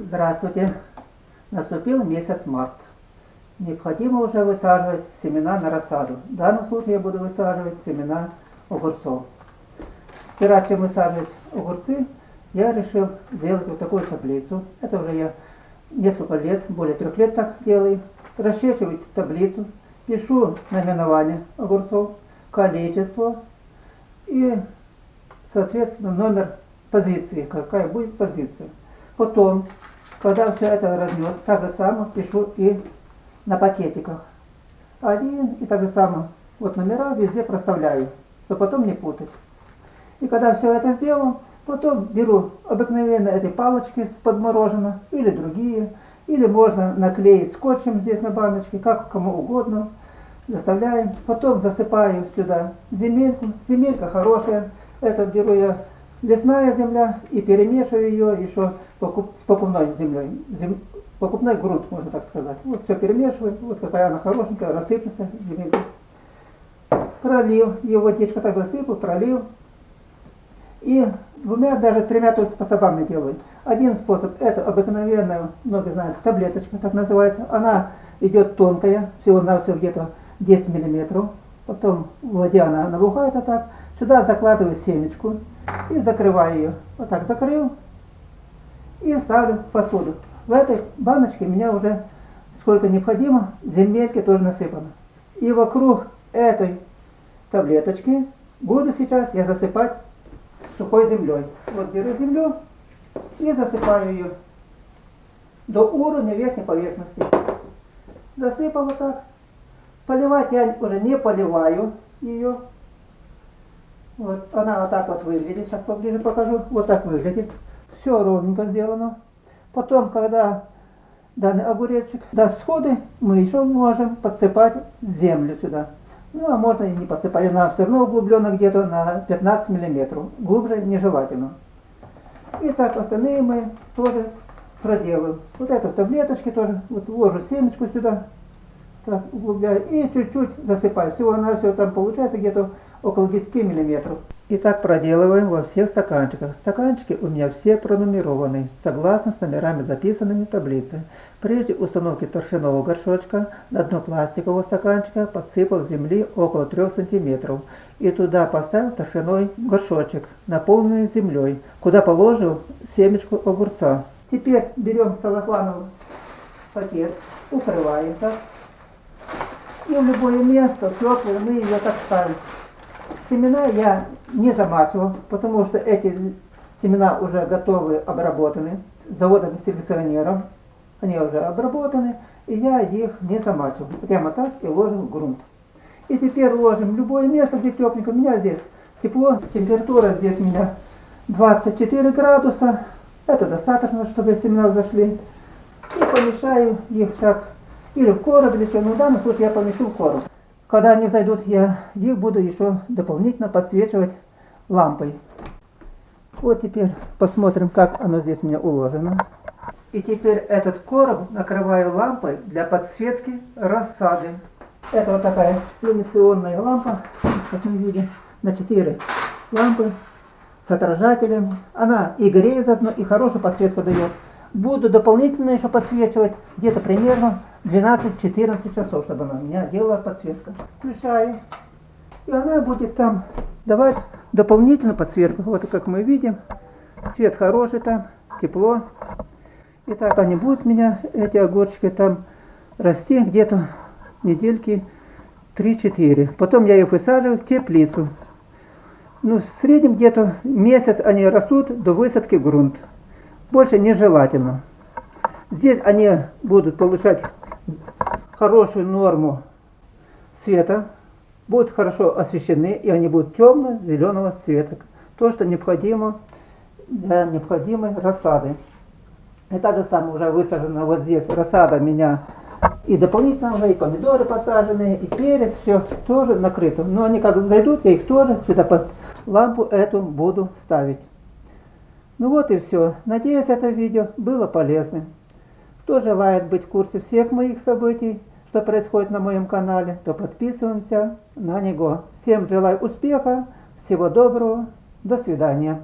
Здравствуйте! Наступил месяц март. Необходимо уже высаживать семена на рассаду. В данном случае я буду высаживать семена огурцов. Вчера, чем высаживать огурцы, я решил сделать вот такую таблицу. Это уже я несколько лет, более трех лет так делаю. Расчерчиваю таблицу, пишу наименование огурцов, количество и, соответственно, номер позиции, какая будет позиция. Потом, когда все это разнес, так же самое пишу и на пакетиках. Один и так же самое. Вот номера везде проставляю, чтобы потом не путать. И когда все это сделал, потом беру обыкновенно эти палочки с подморожено или другие, или можно наклеить скотчем здесь на баночке, как кому угодно. Заставляем. Потом засыпаю сюда земельку. Земелька хорошая. Это беру я лесная земля и перемешиваю ее еще покуп, с покупной землей. Зем, покупной грунт, можно так сказать. Вот все перемешиваю, вот какая она хорошенькая, рассыпется земелька. Пролил, ее водичка так засыпал, пролил. И двумя, даже тремя тут способами делаю. Один способ, это обыкновенная, многие знают, таблеточка, так называется. Она идет тонкая, всего на все где-то 10 миллиметров. Потом в воде она набухает, а так. Сюда закладываю семечку и закрываю ее. Вот так закрыл и ставлю в посуду. В этой баночке у меня уже сколько необходимо, земельки тоже насыпано. И вокруг этой таблеточки буду сейчас я засыпать сухой землей. Вот беру землю и засыпаю ее до уровня верхней поверхности. Засыпал вот так. Поливать я уже не поливаю ее. Вот она вот так вот выглядит. Сейчас поближе покажу. Вот так выглядит. Все ровненько сделано. Потом, когда данный огуречек даст всходы, мы еще можем подсыпать землю сюда. Ну, а можно и не подсыпать. Она все равно углублена где-то на 15 миллиметров. Глубже нежелательно. И так остальные мы тоже проделаем. Вот это в тоже. Вот вложу семечку сюда. Так, углубляю. И чуть-чуть засыпаю. Всего на все там получается где-то около 10 миллиметров. И так проделываем во всех стаканчиках. Стаканчики у меня все пронумерованы, согласно с номерами записанными в таблице. Прежде установки торфяного горшочка на дно пластикового стаканчика подсыпал земли около 3 см и туда поставил торфяной горшочек, наполненный землей, куда положил семечку огурца. Теперь берем салофановый пакет, укрываем так, и в любое место теплое мы ее так ставим. Семена я не замачивал, потому что эти семена уже готовы, обработаны заводом-селекционером. Они уже обработаны, и я их не замачивал. Прямо так и ложил в грунт. И теперь ложим любое место, где тепленько. У меня здесь тепло, температура здесь у меня 24 градуса. Это достаточно, чтобы семена зашли. И помешаю их так или в короб, или что. Ну, в данном случае я помешу в короб. Когда они зайдут, я их буду еще дополнительно подсвечивать лампой. Вот теперь посмотрим, как оно здесь у меня уложено. И теперь этот короб накрываю лампой для подсветки рассады. Это вот такая иллюминационная лампа, как мы видим, на 4 лампы с отражателем. Она и греет заодно, и хорошую подсветку дает. Буду дополнительно еще подсвечивать где-то примерно 12-14 часов, чтобы она у меня делала подсветка. Включаю. И она будет там давать дополнительно подсветку. Вот как мы видим, свет хороший там, тепло. И так они будут меня, эти огурчики там расти где-то недельки 3-4. Потом я их высаживаю в теплицу. Ну, в среднем где-то месяц они растут до высадки в грунт. Больше нежелательно. Здесь они будут получать хорошую норму света, будут хорошо освещены, и они будут темно-зеленого цвета. То, что необходимо для необходимой рассады. И так же самое уже высажено вот здесь рассада меня и дополнительно уже и помидоры посажены, и перец, все тоже накрыто. Но они как зайдут, я их тоже сюда под лампу эту буду ставить. Ну вот и все. Надеюсь, это видео было полезным. Кто желает быть в курсе всех моих событий, что происходит на моем канале, то подписываемся на него. Всем желаю успеха, всего доброго, до свидания.